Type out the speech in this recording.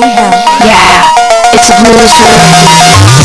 Yeah, it's a blues world.